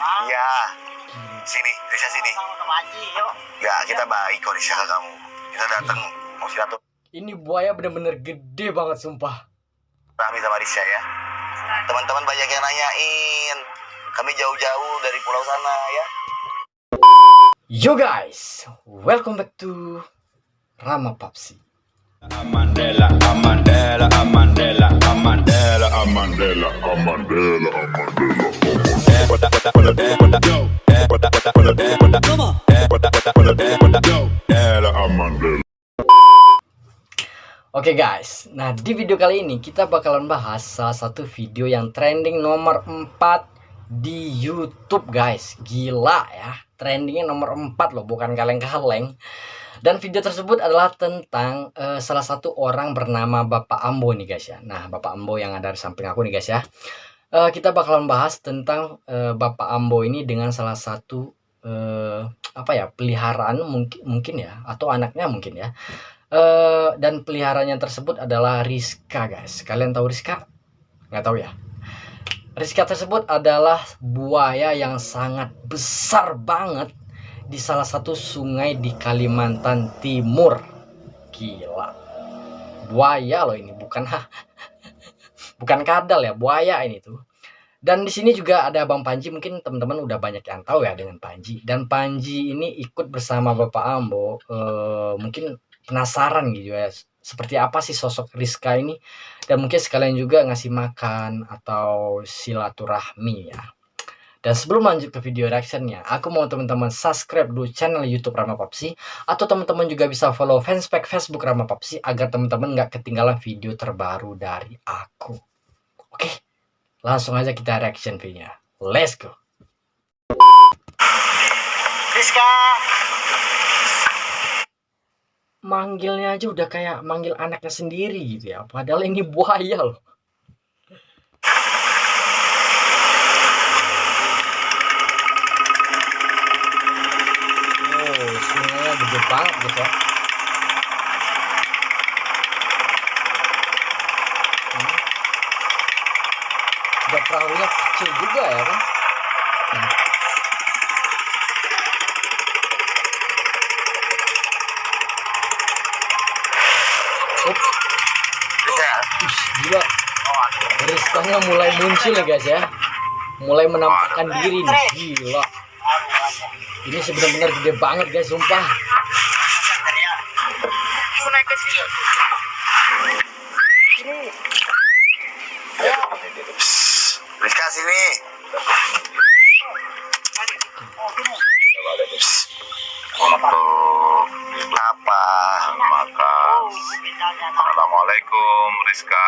Iya. Sini, Risha sini. Ya, kita baik kok Risha ke kamu. Kita datang mau silaturahmi Ini buaya bener-bener gede banget sumpah. sama Risha ya. Teman-teman banyak yang nanyain. Kami jauh-jauh dari pulau sana ya. Yo guys, welcome back to Rama Papsi. Amandela, Amandela, Amandela, Amandela, Amandela, Amandela, Amandela. Oke guys, nah di video kali ini kita bakalan bahas salah satu video yang trending nomor 4 di YouTube guys. Gila ya, trendingnya nomor 4 loh, bukan kaleng-kaleng. Dan video tersebut adalah tentang uh, salah satu orang bernama Bapak Ambo nih guys ya. Nah, Bapak Ambo yang ada di samping aku nih guys ya. Uh, kita bakalan bahas tentang uh, Bapak Ambo ini dengan salah satu uh, apa ya peliharaan mungkin mungkin ya atau anaknya mungkin ya. Uh, dan peliharanya tersebut adalah Rizka guys. Kalian tahu Rizka? Nggak tahu ya. Rizka tersebut adalah buaya yang sangat besar banget di salah satu sungai di Kalimantan Timur. Gila. Buaya loh ini, bukan bukan kadal ya, buaya ini tuh. Dan di sini juga ada Bang Panji, mungkin teman-teman udah banyak yang tahu ya dengan Panji. Dan Panji ini ikut bersama Bapak Ambo, eh, mungkin penasaran gitu ya, seperti apa sih sosok Rizka ini. Dan mungkin sekalian juga ngasih makan atau silaturahmi ya. Dan sebelum lanjut ke video reactionnya, aku mau teman-teman subscribe dulu channel YouTube Rama Papsi atau teman-teman juga bisa follow fanspage Facebook Rama Papsi agar teman-teman nggak ketinggalan video terbaru dari aku. Oke, langsung aja kita reaction videonya. Let's go. Rizka. Manggilnya aja udah kayak manggil anaknya sendiri gitu ya. Padahal ini buaya loh. gede banget gitu ya hmm. udah perahunya kecil juga ya kan Gila Rizkanya mulai muncul ya guys ya mulai menampakkan diri nih gila ini sebenarnya gede banget guys sumpah Rizka sini. Untuk apa? Makan. Assalamualaikum Rizka.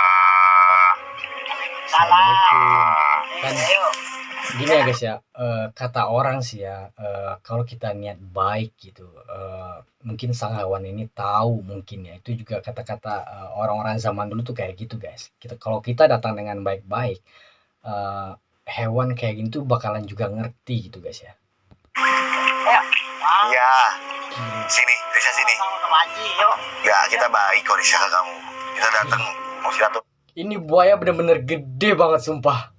Dan gini ya guys ya, uh, kata orang sih ya, uh, kalau kita niat baik gitu, uh, mungkin sang hewan ini tahu mungkin ya, itu juga kata-kata orang-orang zaman dulu tuh kayak gitu guys. Kita kalau kita datang dengan baik-baik, uh, hewan kayak gini tuh bakalan juga ngerti gitu guys ya. Iya. Sini, Risha sini. Ya, kita baik kok Risha ke kamu. Kita datang mau silaturahmi. Ini buaya bener-bener gede banget sumpah.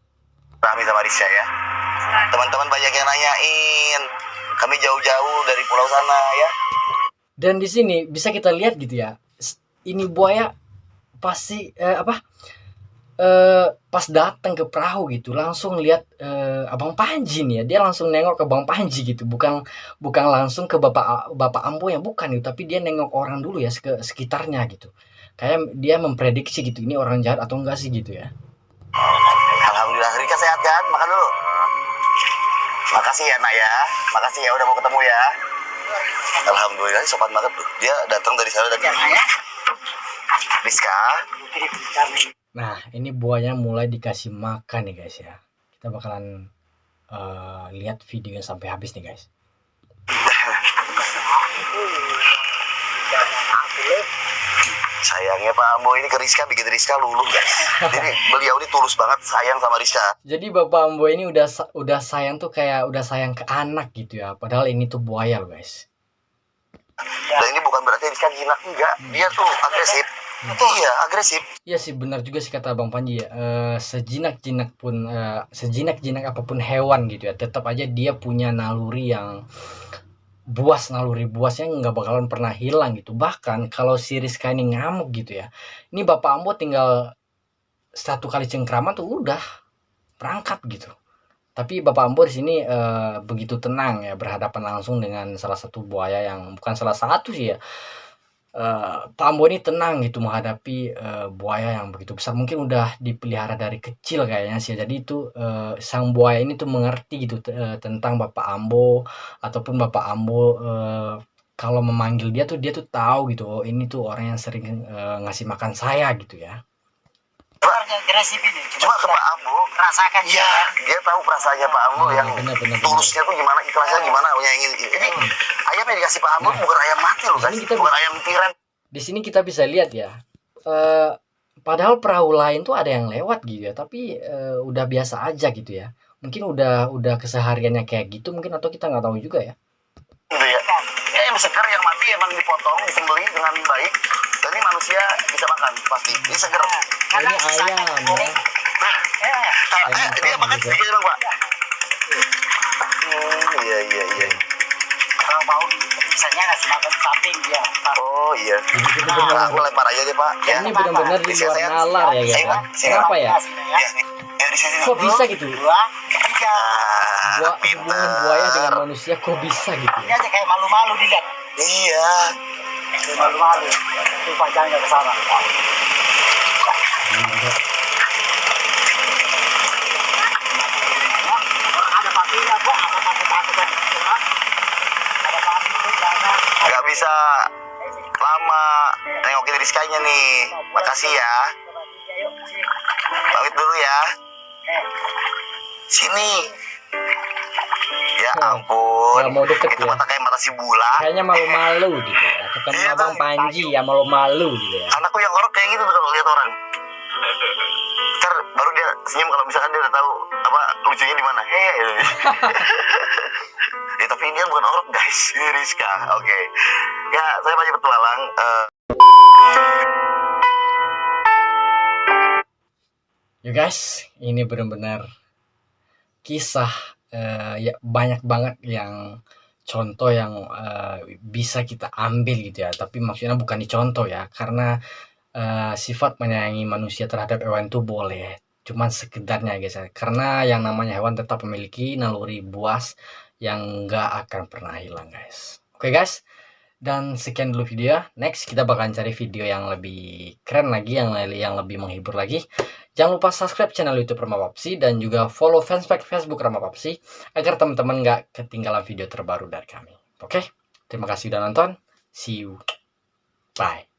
Rami sama Risha ya. Teman-teman banyak yang nanyain. Kami jauh-jauh dari pulau sana ya. Dan di sini bisa kita lihat gitu ya. Ini buaya pasti eh, apa? Eh, pas datang ke perahu gitu langsung lihat eh, abang Panji nih ya dia langsung nengok ke bang Panji gitu bukan bukan langsung ke bapak bapak Ambo yang bukan gitu tapi dia nengok orang dulu ya ke sekitarnya gitu kayak dia memprediksi gitu ini orang jahat atau enggak sih gitu ya. Alhamdulillah Rika sehat kan? Makan dulu. Makasih ya nak ya. Makasih ya udah mau ketemu ya. Alhamdulillah sopan banget. Tuh dia datang dari sana dan Rizka. Nah, ini buahnya mulai dikasih makan nih guys ya. Kita bakalan uh, lihat videonya sampai habis nih guys. Sayangnya Pak Ambo ini ke Rizka bikin Rizka luluh guys. Jadi beliau ini tulus banget sayang sama Rizka. Jadi Bapak Ambo ini udah udah sayang tuh kayak udah sayang ke anak gitu ya. Padahal ini tuh buaya loh guys. Dan ini bukan berarti Rizka jinak enggak. Dia tuh agresif. Iya agresif Iya sih benar juga sih kata Bang Panji ya. Eh, sejinak-jinak pun eh, sejinak-jinak apa pun hewan gitu ya, tetap aja dia punya naluri yang buas naluri buasnya nggak bakalan pernah hilang gitu. Bahkan kalau si Rizka ini ngamuk gitu ya. Ini Bapak Ambo tinggal satu kali cengkraman tuh udah berangkat gitu. Tapi Bapak Ambo di sini eh, begitu tenang ya berhadapan langsung dengan salah satu buaya yang bukan salah satu sih ya eh, Pak Ambo ini tenang gitu menghadapi eh, buaya yang begitu besar. Mungkin udah dipelihara dari kecil kayaknya sih jadi itu eh, sang buaya ini tuh mengerti gitu eh, tentang Bapak Ambo ataupun Bapak Ambo eh, kalau memanggil dia tuh dia tuh tahu gitu oh ini tuh orang yang sering eh, ngasih makan saya gitu ya Orangnya agresif ini. Cuma ke Pak Ambo, rasakan iya dia tahu perasaannya Pak Ambo yang benar benar benar. tulusnya tuh gimana, ikhlasnya gimana, nyayangin. Ini ayam yang dikasih Pak Ambo bukan ayam mati loh guys, kita- bukan ayam tiran. di sini kita bisa lihat ya eh, padahal perahu lain tuh ada yang lewat gitu ya tapi eh, udah biasa aja gitu ya mungkin udah udah kesehariannya kayak gitu mungkin atau kita nggak tahu juga ya gitu ya. Ya yang segar yang mati emang dipotong, disembelih dengan baik. Dan ini manusia bisa makan pasti. Ini segar. Oh, ini ayam ya Ya, Nah, Ayam eh, dia makan juga. sedikit bang Pak. Hmm, iya iya iya. kalau mau misalnya ngasih makan samping dia. Pak. Oh iya. Nah, aku lempar aja deh Pak. Ya. ini benar-benar di luar nalar ya ya. kenapa ya Ya, ya di sini. kok bisa gitu Dua, tiga. Ah, Gua, hubungan buaya dengan manusia kok bisa gitu Ini ya aja kayak malu-malu dilihat. Iya. Kayak malu-malu. Itu panjangnya ke sana. Ya, ada papinya kok, apa takut-takutan itu, ha? Ada papi itu jangan. Gak bisa lama nengokin Rizkanya nih. Makasih ya. Pamit dulu ya. Sini. Ya ampun. Nggak mau deket Itu ya. mata kayak mata si bulan. kayaknya malu-malu gitu ya ketemu Iya, abang Bang. Panji ya malu-malu gitu ya Anakku yang orok kayak gitu tuh kalau lihat orang. Ntar baru dia senyum kalau misalkan dia udah tahu apa lucunya di mana. Hehe. ya, tapi dia bukan orok guys, ini Rizka. Oke. Ya, saya masih petualang. Eh, Ya guys, ini benar-benar kisah eh, ya banyak banget yang contoh yang eh, bisa kita ambil gitu ya. Tapi maksudnya bukan dicontoh ya, karena eh, sifat menyayangi manusia terhadap hewan itu boleh. Cuman sekedarnya guys ya. Karena yang namanya hewan tetap memiliki naluri buas yang nggak akan pernah hilang guys. Oke guys, dan sekian dulu video. Next kita bakalan cari video yang lebih keren lagi, yang yang lebih menghibur lagi. Jangan lupa subscribe channel YouTube Rama Papsi dan juga follow fanspage Facebook Rama Papsi agar teman-teman nggak ketinggalan video terbaru dari kami. Oke, terima kasih udah nonton. See you. Bye.